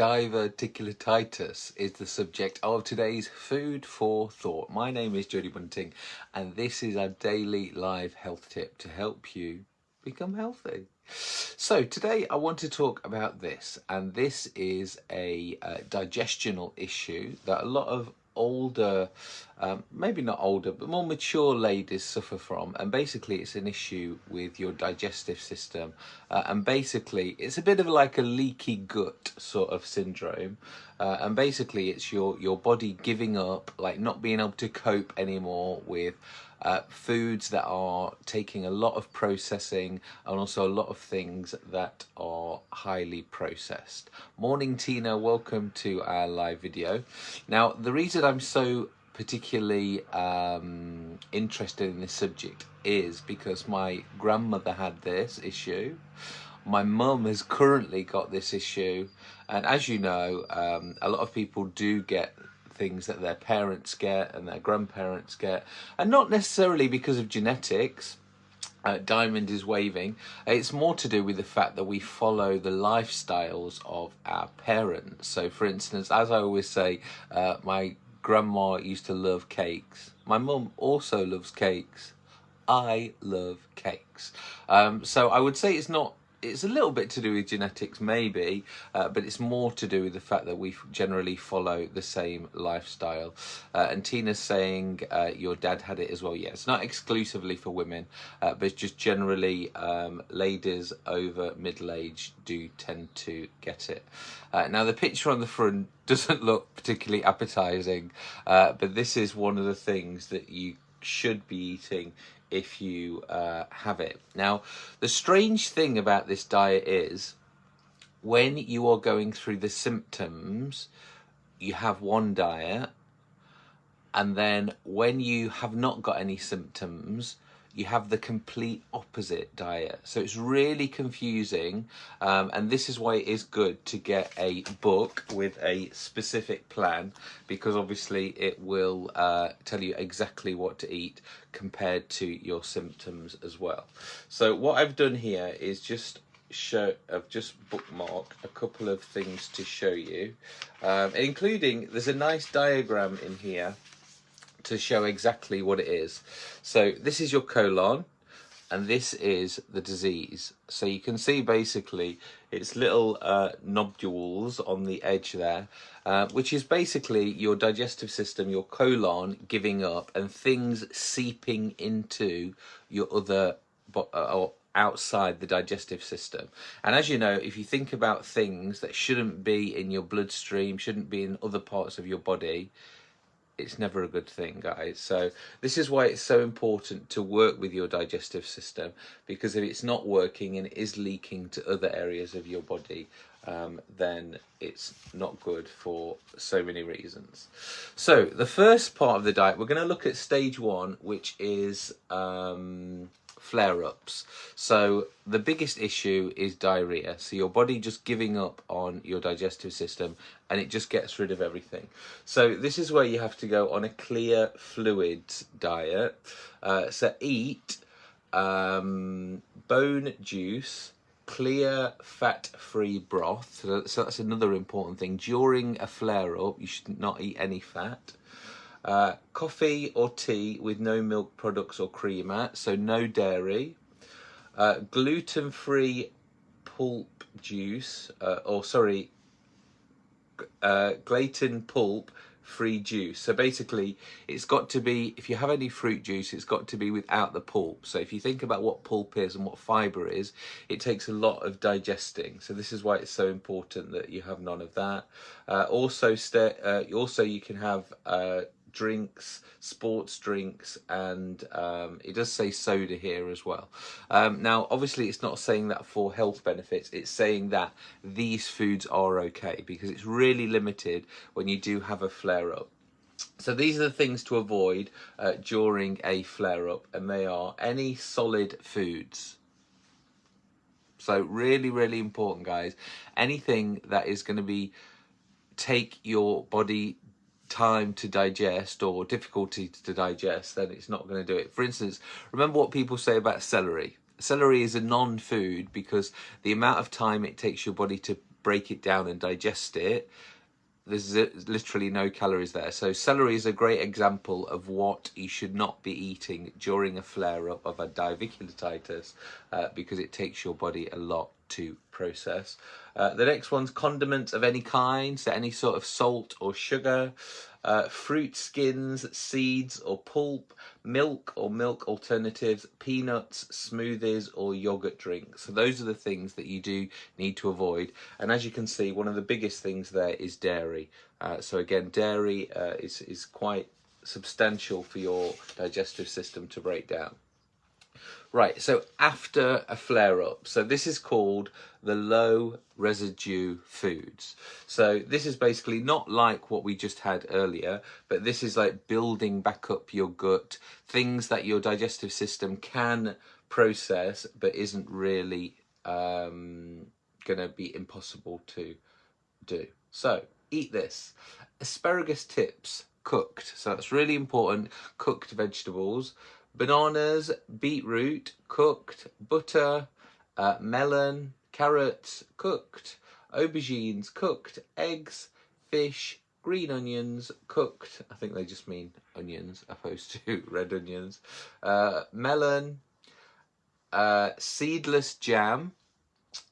diverticulitis is the subject of today's Food for Thought. My name is Jodie Bunting and this is our daily live health tip to help you become healthy. So today I want to talk about this and this is a uh, digestional issue that a lot of older, um, maybe not older, but more mature ladies suffer from. And basically, it's an issue with your digestive system. Uh, and basically, it's a bit of like a leaky gut sort of syndrome. Uh, and basically, it's your, your body giving up, like not being able to cope anymore with uh, foods that are taking a lot of processing and also a lot of things that are highly processed. Morning Tina, welcome to our live video. Now the reason I'm so particularly um, interested in this subject is because my grandmother had this issue my mum has currently got this issue and as you know um, a lot of people do get things that their parents get and their grandparents get, and not necessarily because of genetics. Uh, Diamond is waving. It's more to do with the fact that we follow the lifestyles of our parents. So, for instance, as I always say, uh, my grandma used to love cakes. My mum also loves cakes. I love cakes. Um, so I would say it's not it's a little bit to do with genetics maybe uh, but it's more to do with the fact that we generally follow the same lifestyle. Uh, and Tina's saying uh, your dad had it as well. Yeah it's not exclusively for women uh, but it's just generally um, ladies over middle age do tend to get it. Uh, now the picture on the front doesn't look particularly appetizing uh, but this is one of the things that you should be eating if you uh, have it. Now, the strange thing about this diet is when you are going through the symptoms, you have one diet, and then when you have not got any symptoms, you have the complete opposite diet. So it's really confusing. Um, and this is why it is good to get a book with a specific plan because obviously it will uh, tell you exactly what to eat compared to your symptoms as well. So what I've done here is just show I've just bookmarked a couple of things to show you um, including there's a nice diagram in here to show exactly what it is. So this is your colon and this is the disease. So you can see basically it's little uh, nodules on the edge there, uh, which is basically your digestive system, your colon giving up and things seeping into your other uh, or outside the digestive system. And as you know, if you think about things that shouldn't be in your bloodstream, shouldn't be in other parts of your body, it's never a good thing guys. So this is why it's so important to work with your digestive system because if it's not working and it is leaking to other areas of your body um, then it's not good for so many reasons. So the first part of the diet we're going to look at stage one which is um, flare-ups. So the biggest issue is diarrhea. So your body just giving up on your digestive system and it just gets rid of everything. So this is where you have to go on a clear fluid diet. Uh, so eat um, bone juice, clear fat-free broth. So, so that's another important thing. During a flare-up, you should not eat any fat. Uh, coffee or tea with no milk products or creamer, so no dairy. Uh, gluten-free pulp juice, uh, or sorry, uh, gluten pulp free juice. So basically, it's got to be, if you have any fruit juice, it's got to be without the pulp. So if you think about what pulp is and what fibre is, it takes a lot of digesting. So this is why it's so important that you have none of that. Uh, also, uh, also you can have drinks, sports drinks, and um, it does say soda here as well. Um, now, obviously, it's not saying that for health benefits, it's saying that these foods are okay because it's really limited when you do have a flare up. So these are the things to avoid uh, during a flare-up and they are any solid foods. So really, really important guys. Anything that is going to be take your body time to digest or difficulty to digest, then it's not going to do it. For instance, remember what people say about celery. Celery is a non-food because the amount of time it takes your body to break it down and digest it, there's literally no calories there. So celery is a great example of what you should not be eating during a flare-up of a diverticulitis uh, because it takes your body a lot to process. Uh, the next one's condiments of any kind, so any sort of salt or sugar, uh, fruit skins, seeds or pulp, milk or milk alternatives, peanuts, smoothies or yogurt drinks. So those are the things that you do need to avoid. And as you can see, one of the biggest things there is dairy. Uh, so again, dairy uh, is, is quite substantial for your digestive system to break down. Right, so after a flare up, so this is called the low residue foods. So this is basically not like what we just had earlier, but this is like building back up your gut, things that your digestive system can process, but isn't really um, gonna be impossible to do. So eat this. Asparagus tips cooked. So that's really important, cooked vegetables bananas, beetroot, cooked, butter, uh, melon, carrots, cooked, aubergines, cooked, eggs, fish, green onions, cooked, I think they just mean onions opposed to red onions, uh, melon, uh, seedless jam,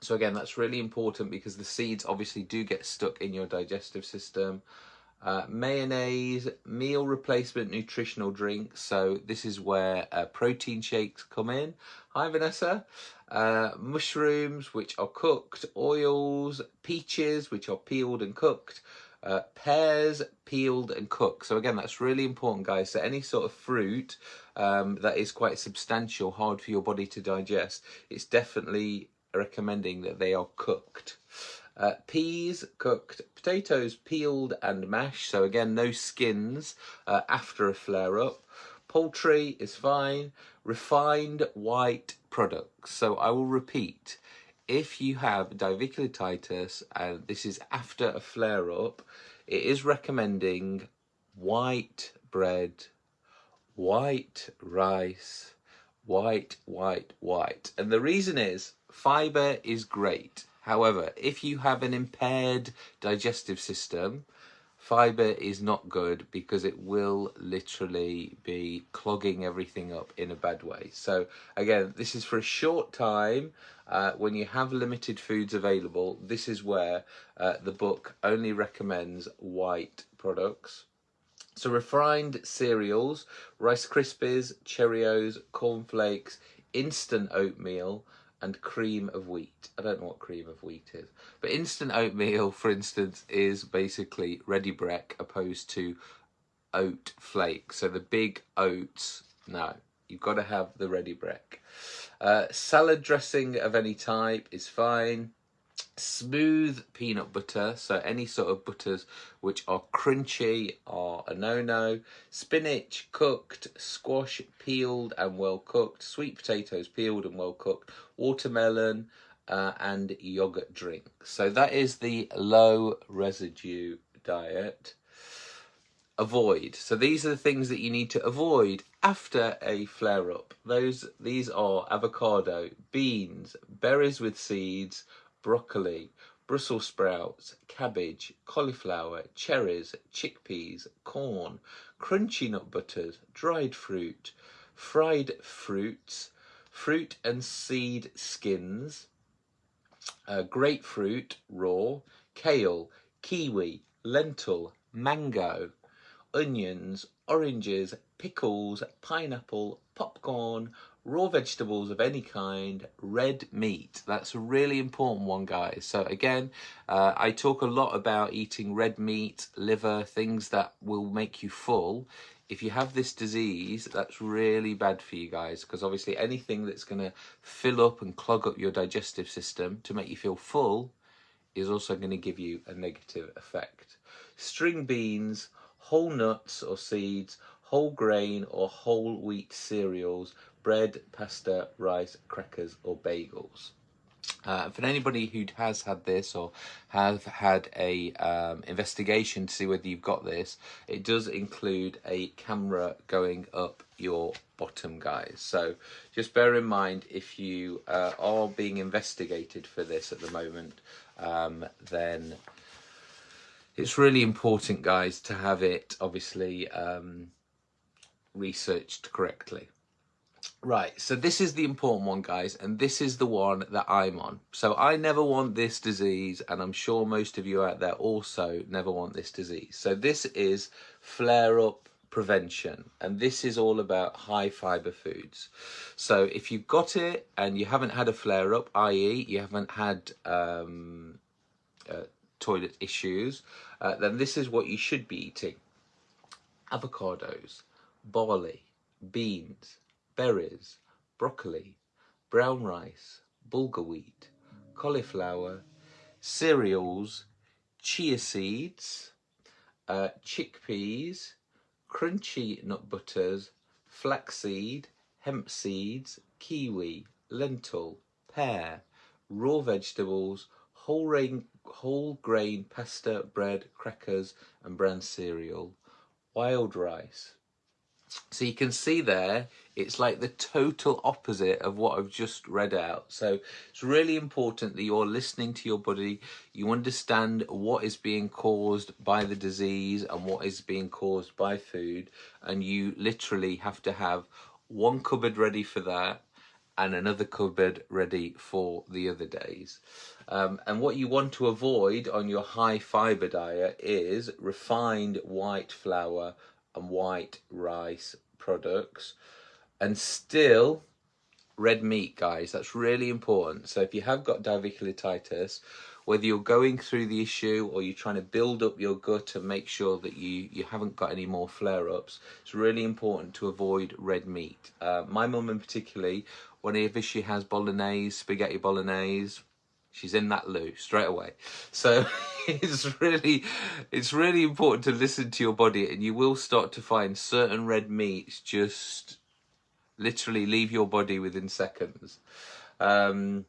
so again, that's really important because the seeds obviously do get stuck in your digestive system. Uh, mayonnaise, meal replacement nutritional drinks. So this is where uh, protein shakes come in. Hi Vanessa. Uh, mushrooms, which are cooked. Oils, peaches, which are peeled and cooked. Uh, pears, peeled and cooked. So again, that's really important, guys. So any sort of fruit um, that is quite substantial, hard for your body to digest, it's definitely recommending that they are cooked. Uh, peas cooked, potatoes peeled and mashed, so again no skins uh, after a flare up. Poultry is fine. Refined white products. So I will repeat, if you have diverticulitis and this is after a flare up, it is recommending white bread, white rice, white, white, white. And the reason is fiber is great. However, if you have an impaired digestive system, fiber is not good because it will literally be clogging everything up in a bad way. So again, this is for a short time. Uh, when you have limited foods available, this is where uh, the book only recommends white products. So refined cereals, Rice Krispies, Cheerios, cornflakes, instant oatmeal, and cream of wheat. I don't know what cream of wheat is. But instant oatmeal, for instance, is basically Ready Brek opposed to oat flake. So the big oats, no, you've got to have the Ready Brek. Uh, salad dressing of any type is fine smooth peanut butter so any sort of butters which are crunchy are a no-no. Spinach cooked squash peeled and well cooked. Sweet potatoes peeled and well cooked. Watermelon uh, and yogurt drink. So that is the low residue diet. Avoid. So these are the things that you need to avoid after a flare up those these are avocado beans berries with seeds broccoli, Brussels sprouts, cabbage, cauliflower, cherries, chickpeas, corn, crunchy nut butters, dried fruit, fried fruits, fruit and seed skins, uh, grapefruit raw, kale, kiwi, lentil, mango, onions, oranges, pickles, pineapple, popcorn, raw vegetables of any kind, red meat. That's a really important one, guys. So again, uh, I talk a lot about eating red meat, liver, things that will make you full. If you have this disease, that's really bad for you guys because obviously anything that's going to fill up and clog up your digestive system to make you feel full is also going to give you a negative effect. String beans, whole nuts or seeds, whole grain or whole wheat cereals, bread, pasta, rice, crackers or bagels. Uh, for anybody who has had this or have had a um, investigation to see whether you've got this, it does include a camera going up your bottom, guys. So just bear in mind if you uh, are being investigated for this at the moment, um, then it's really important, guys, to have it obviously um, researched correctly. Right, so this is the important one, guys, and this is the one that I'm on. So I never want this disease, and I'm sure most of you out there also never want this disease. So this is flare-up prevention, and this is all about high fiber foods. So if you've got it and you haven't had a flare-up, i.e. you haven't had um, uh, toilet issues, uh, then this is what you should be eating. Avocados, barley, beans, berries, broccoli, brown rice, bulgur wheat, cauliflower, cereals, chia seeds, uh, chickpeas, crunchy nut butters, flaxseed, hemp seeds, kiwi, lentil, pear, raw vegetables, whole grain, whole grain pasta, bread, crackers and brown cereal, wild rice, so you can see there, it's like the total opposite of what I've just read out. So it's really important that you're listening to your body, you understand what is being caused by the disease and what is being caused by food, and you literally have to have one cupboard ready for that and another cupboard ready for the other days. Um, and what you want to avoid on your high fibre diet is refined white flour and white rice products. And still red meat guys that's really important. So if you have got diverticulitis whether you're going through the issue or you're trying to build up your gut and make sure that you you haven't got any more flare-ups it's really important to avoid red meat. Uh, my mum in particularly whenever she has bolognese spaghetti bolognese she's in that loo straight away. So it's really it's really important to listen to your body and you will start to find certain red meats just literally leave your body within seconds. Um,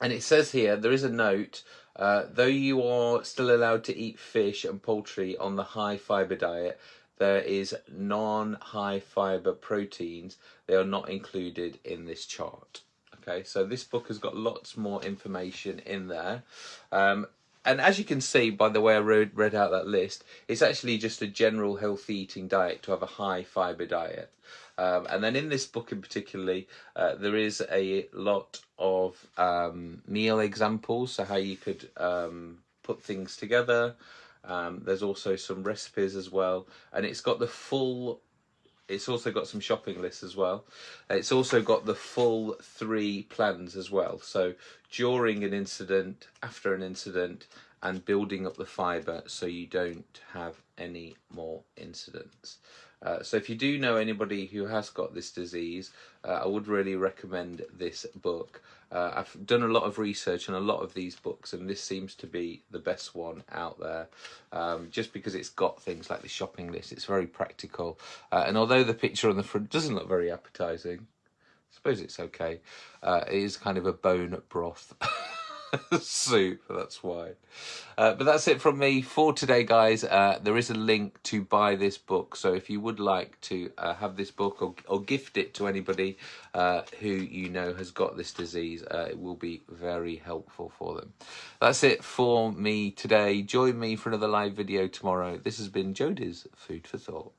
and it says here there is a note uh, though you are still allowed to eat fish and poultry on the high fiber diet there is non-high fiber proteins. They are not included in this chart Okay, so this book has got lots more information in there. Um, and as you can see by the way I read, read out that list, it's actually just a general healthy eating diet to have a high fibre diet. Um, and then in this book in particularly, uh, there is a lot of um, meal examples, so how you could um, put things together. Um, there's also some recipes as well, and it's got the full it's also got some shopping lists as well. It's also got the full three plans as well. So during an incident, after an incident, and building up the fibre so you don't have any more incidents. Uh, so if you do know anybody who has got this disease, uh, I would really recommend this book. Uh, I've done a lot of research on a lot of these books and this seems to be the best one out there um, just because it's got things like the shopping list. It's very practical uh, and although the picture on the front doesn't look very appetising, I suppose it's okay, uh, it is kind of a bone broth. soup, that's why. Uh, but that's it from me for today, guys. Uh, there is a link to buy this book, so if you would like to uh, have this book or, or gift it to anybody uh, who you know has got this disease, uh, it will be very helpful for them. That's it for me today. Join me for another live video tomorrow. This has been Jodie's Food for Thought.